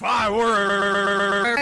fireworks.